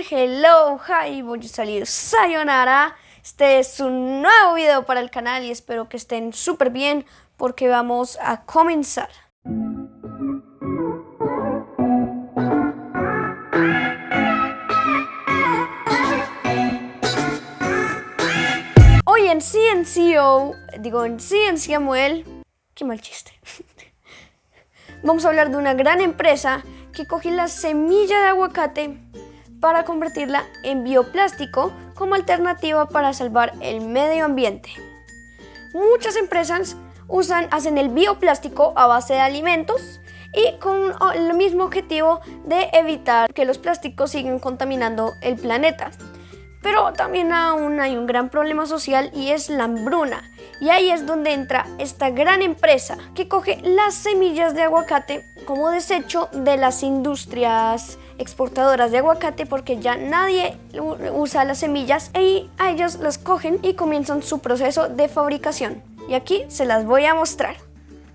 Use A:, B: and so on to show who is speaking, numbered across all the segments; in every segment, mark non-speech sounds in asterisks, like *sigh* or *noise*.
A: hello, hi, voy a salir sayonara. Este es un nuevo video para el canal y espero que estén súper bien porque vamos a comenzar. Hoy en CNCO, digo en CNC Samuel, qué mal chiste. *laughs* Vamos a hablar de una gran empresa que coge la semilla de aguacate para convertirla en bioplástico como alternativa para salvar el medio ambiente. Muchas empresas usan, hacen el bioplástico a base de alimentos y con el mismo objetivo de evitar que los plásticos sigan contaminando el planeta. Pero también aún hay un gran problema social y es la hambruna. Y ahí es donde entra esta gran empresa que coge las semillas de aguacate como desecho de las industrias exportadoras de aguacate porque ya nadie usa las semillas y a ellos las cogen y comienzan su proceso de fabricación. Y aquí se las voy a mostrar.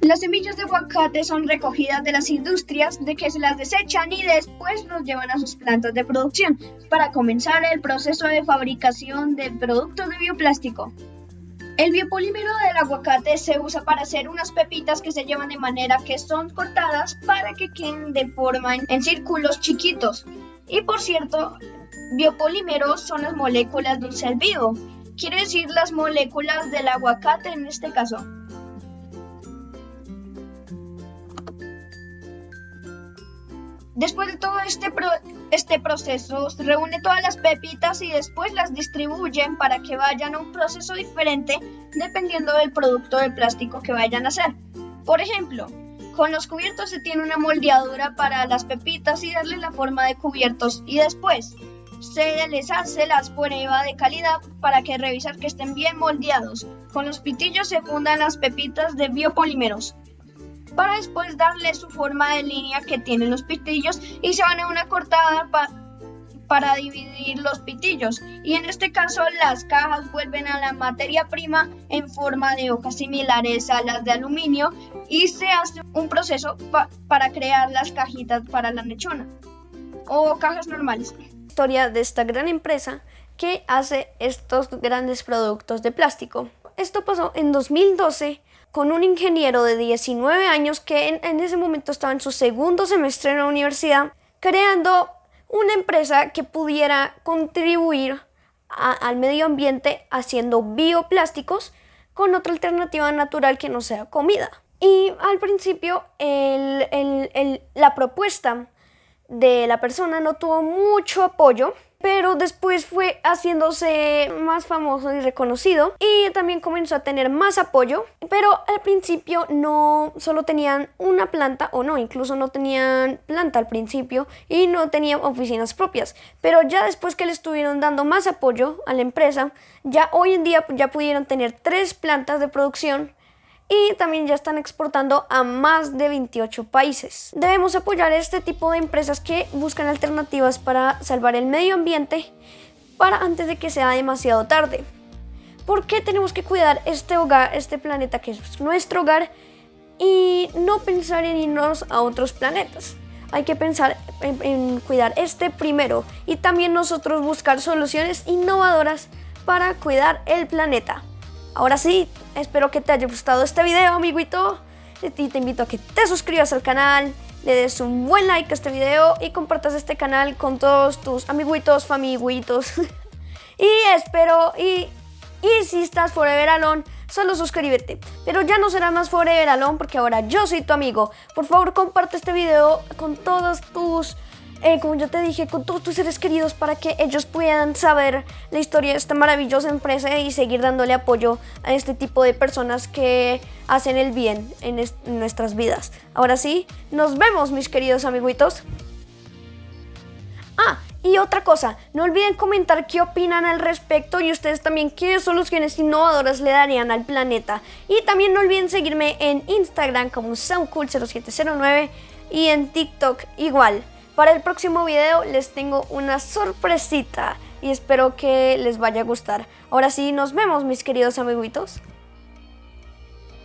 B: Las semillas de aguacate son recogidas de las industrias de que se las desechan y después los llevan a sus plantas de producción para comenzar el proceso de fabricación de productos de bioplástico. El biopolímero del aguacate se usa para hacer unas pepitas que se llevan de manera que son cortadas para que queden de forma en círculos chiquitos. Y por cierto, biopolímeros son las moléculas de un ser vivo, quiere decir las moléculas del aguacate en este caso. Después de todo este, este proceso, reúne todas las pepitas y después las distribuyen para que vayan a un proceso diferente dependiendo del producto de plástico que vayan a hacer. Por ejemplo, con los cubiertos se tiene una moldeadura para las pepitas y darle la forma de cubiertos y después se les hace la prueba de calidad para que revisar que estén bien moldeados. Con los pitillos se fundan las pepitas de biopolímeros para después darle su forma de línea que tienen los pitillos y se van a una cortada para dividir los pitillos y en este caso las cajas vuelven a la materia prima en forma de hojas similares a las de aluminio y se hace un proceso para crear las cajitas para la mechona o cajas normales.
A: Historia de esta gran empresa que hace estos grandes productos de plástico. Esto pasó en 2012 con un ingeniero de 19 años que en, ese momento estaba en su segundo semestre en la universidad, creando una empresa que pudiera contribuir al medio ambiente haciendo bioplásticos con otra alternativa natural que no sea comida. Y al principio la propuesta de la persona no tuvo mucho apoyo pero después fue haciéndose más famoso y reconocido y también comenzó a tener más apoyo, pero al principio no solo tenían una planta o no, incluso no tenían planta al principio y no tenían oficinas propias, pero ya después que le estuvieron dando más apoyo a la empresa, ya hoy en día ya pudieron tener tres plantas de producción y también ya están exportando a más de 28 países. Debemos apoyar este tipo de empresas que buscan alternativas para salvar el medio ambiente para antes de que sea demasiado tarde. ¿Por qué tenemos que cuidar este hogar, este planeta que es nuestro hogar y no pensar en irnos a otros planetas? Hay que pensar en, en cuidar este primero y también nosotros buscar soluciones innovadoras para cuidar el planeta. Ahora sí, espero que te haya gustado este video, amiguito. Y te invito a que te suscribas al canal, le des un buen like a este video y compartas este canal con todos tus amiguitos, famiguitos. *laughs* y espero, y, y si estás Forever Alone, solo suscríbete. Pero ya no será más Forever Alone porque ahora yo soy tu amigo. Por favor, comparte este video con todos tus eh, como yo te dije, con todos tus seres queridos para que ellos puedan saber la historia de esta maravillosa empresa y seguir dándole apoyo a este tipo de personas que hacen el bien en, en nuestras vidas. Ahora sí, nos vemos mis queridos amiguitos. Ah, y otra cosa, no olviden comentar qué opinan al respecto y ustedes también qué soluciones innovadoras le darían al planeta. Y también no olviden seguirme en Instagram como SoundCool0709 y en TikTok igual. Para el próximo video les tengo una sorpresita y espero que les vaya a gustar. Ahora sí, nos vemos mis queridos amiguitos.